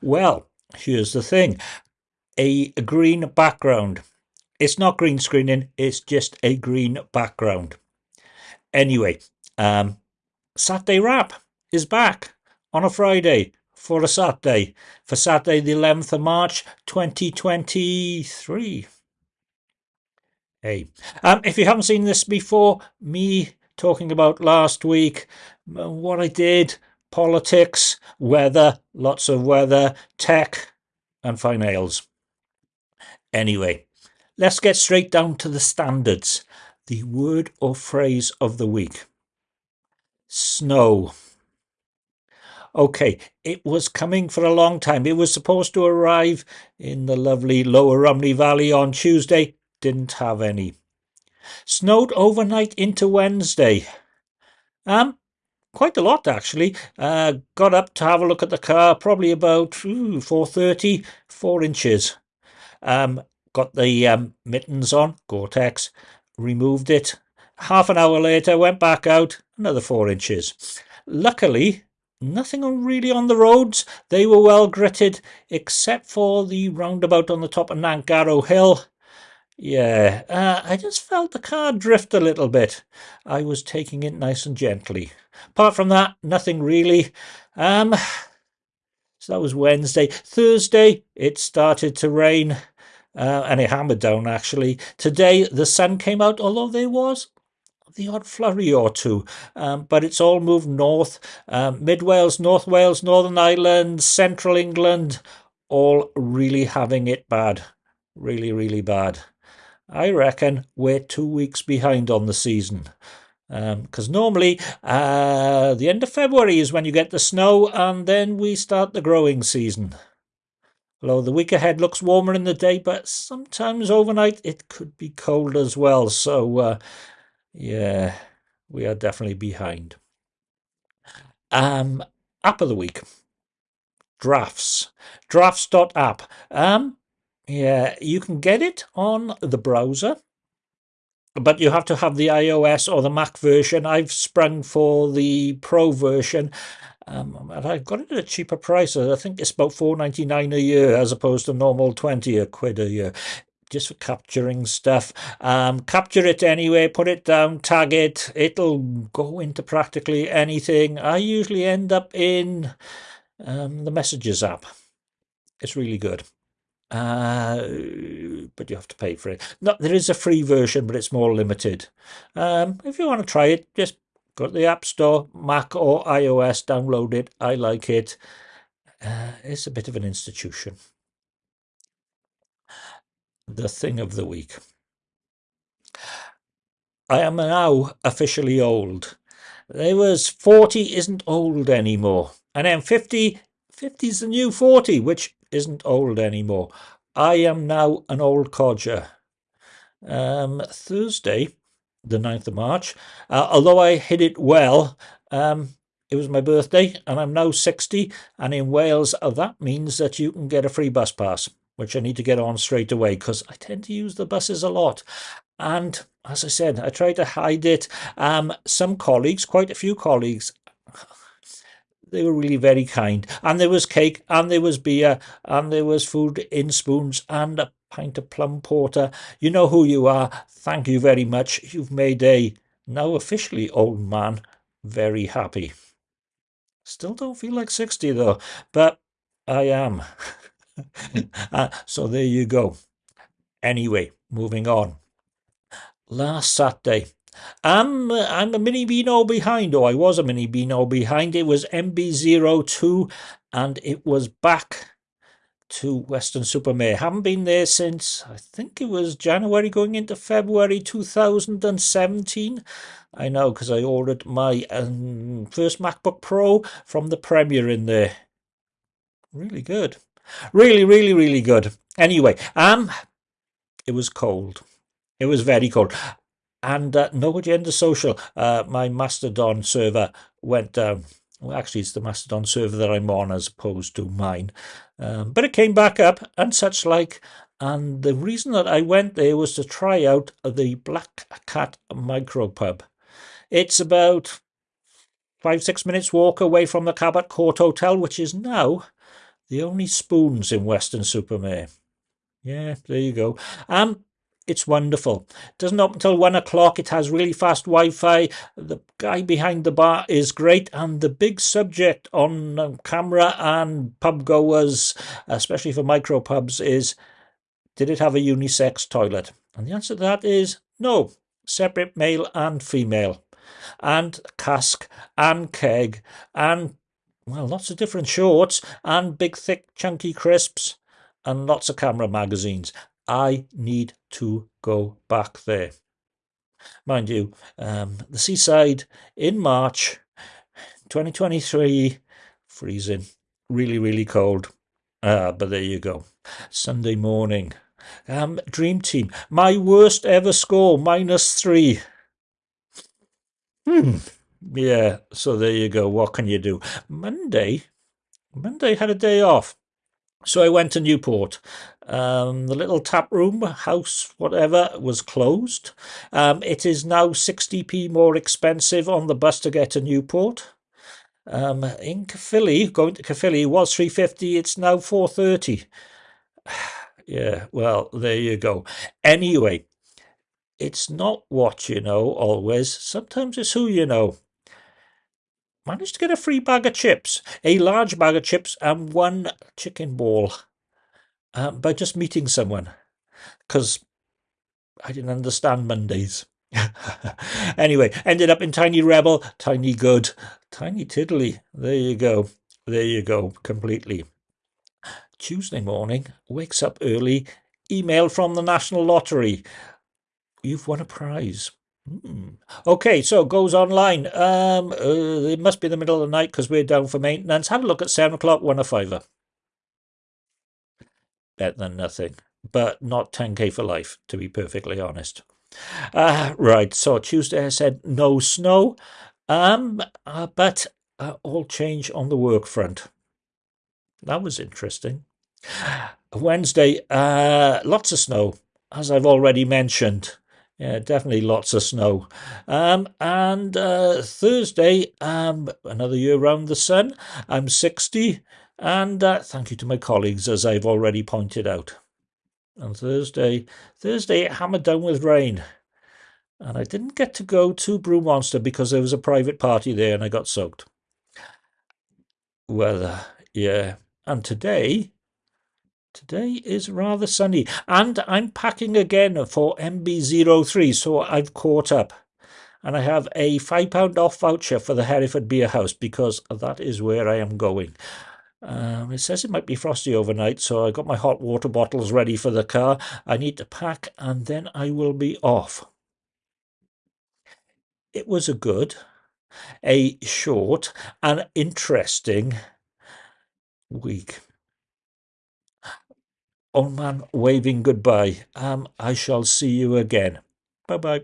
Well, here's the thing a green background. It's not green screening, it's just a green background. Anyway, um, Saturday Wrap is back on a Friday for a Saturday, for Saturday the 11th of March 2023. Hey, um, if you haven't seen this before, me talking about last week, what I did, politics, weather, lots of weather, tech, and fine ales. Anyway, let's get straight down to the standards. The word or phrase of the week snow. Okay, it was coming for a long time. It was supposed to arrive in the lovely Lower Rhymney Valley on Tuesday. Didn't have any. Snowed overnight into Wednesday. Um, quite a lot actually. Uh, got up to have a look at the car, probably about 4.30, 4 inches. Um, got the um, mittens on, Gore-Tex, removed it. Half an hour later, went back out, another 4 inches. Luckily, nothing really on the roads. They were well gritted, except for the roundabout on the top of Nantgarw Hill. Yeah, uh, I just felt the car drift a little bit. I was taking it nice and gently. Apart from that, nothing really. Um, so that was Wednesday. Thursday, it started to rain, uh, and it hammered down actually. Today, the sun came out, although there was the odd flurry or two, um, but it's all moved north. Um, Mid Wales, North Wales, Northern Ireland, Central England, all really having it bad. Really, really bad. I reckon we're two weeks behind on the season. Because um, normally uh, the end of February is when you get the snow, and then we start the growing season. Although the week ahead looks warmer in the day, but sometimes overnight it could be cold as well. So, uh, yeah, we are definitely behind. Um, app of the week. Drafts. Drafts.app. Um, yeah, you can get it on the browser, but you have to have the iOS or the Mac version. I've sprung for the Pro version, um, and I got it at a cheaper price. I think it's about four ninety nine a year as opposed to normal twenty a quid a year. Just for capturing stuff. Um, capture it anyway, put it down, tag it. It'll go into practically anything. I usually end up in um, the Messages app. It's really good. Uh, but you have to pay for it. No, there is a free version, but it's more limited. Um, if you want to try it, just go to the App Store, Mac or iOS, download it. I like it. Uh, it's a bit of an institution. The thing of the week. I am now officially old. There was 40 isn't old anymore. And then 50, 50 is the new 40, which isn't old anymore. I am now an old codger. Um, Thursday, the 9th of March, uh, although I hid it well, um, it was my birthday and I'm now 60. And in Wales, uh, that means that you can get a free bus pass, which I need to get on straight away because I tend to use the buses a lot. And as I said, I try to hide it. Um, some colleagues, quite a few colleagues, they were really very kind. And there was cake, and there was beer, and there was food in spoons, and a pint of plum porter. You know who you are. Thank you very much. You've made a now officially old man very happy. Still don't feel like 60 though, but I am. uh, so there you go. Anyway, moving on. Last Saturday, I'm, I'm a mini Beano behind, or I was a mini Beano behind. It was MB02 and it was back to Weston-super-Mare. Haven't been there since, I think it was January going into February 2017. I know because I ordered my um, first MacBook Pro from the Premier in there. Really good. Really, really, really good. Anyway, um, it was cold. It was very cold and uh, no agenda social uh, my mastodon server went down well actually it's the mastodon server that i'm on as opposed to mine um, but it came back up and such like and the reason that i went there was to try out the black cat micropub it's about five six minutes walk away from the cabot court hotel which is now The only spoons in Weston-super-Mare. Yeah, there you go. Um, it's wonderful. It doesn't open until one o'clock. It has really fast Wi-Fi. The guy behind the bar is great, and the big subject on um, CAMRA and pub goers, especially for micro pubs, is did it have a unisex toilet? And the answer to that is no, separate male and female, and cask and keg and well, lots of different shorts and big, thick, chunky crisps and lots of CAMRA magazines. I need to go back there. Mind you, um, the seaside in March 2023, freezing, really, really cold. Uh, but there you go. Sunday morning. Um, dream team. My worst ever score, minus three. Hmm. Yeah, so there you go. What can you do? Monday, Monday had a day off. So I went to Newport. Um, the little tap room, house, whatever, was closed. Um, it is now 60p more expensive on the bus to get to Newport. Um, in Caerphilly, going to Caerphilly was 350. It's now 430. yeah, well, there you go. Anyway, it's not what you know always. Sometimes it's who you know managed to get a free bag of chips, a large bag of chips, and one chicken ball uh, by just meeting someone because I didn't understand Mondays. anyway, ended up in Tiny Rebel, Tiny Good, Tiny Tiddly. There you go. There you go. Completely. Tuesday morning, wakes up early, email from the National Lottery. You've won a prize. Hmm. Okay, so it goes online. Um, uh, it must be the middle of the night because we're down for maintenance. Had a look at seven o'clock, one a fiver. Better than nothing, but not 10k for life, to be perfectly honest. Uh, right, so Tuesday I said no snow, um, uh, but uh, all change on the work front. That was interesting. Wednesday, uh, lots of snow, as I've already mentioned. Yeah, definitely lots of snow. Um, and uh, Thursday, um, another year round the sun. I'm 60, and uh, thank you to my colleagues, as I've already pointed out. And Thursday, Thursday it hammered down with rain. And I didn't get to go to Brew Monster because there was a private party there and I got soaked. Weather, yeah. And today, Today is rather sunny, and I'm packing again for MB03, so I've caught up. And I have a £5 off voucher for the Hereford Beer House because that is where I am going. Um, it says it might be frosty overnight, so I got my hot water bottles ready for the car. I need to pack, and then I will be off. It was a good, a short, and interesting week. Old man waving goodbye. Um, I shall see you again. Bye bye.